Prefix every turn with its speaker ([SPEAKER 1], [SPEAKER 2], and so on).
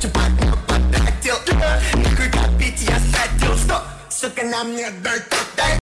[SPEAKER 1] Потратил Нахуй копить я хотел что, сука, нам не дай, дай.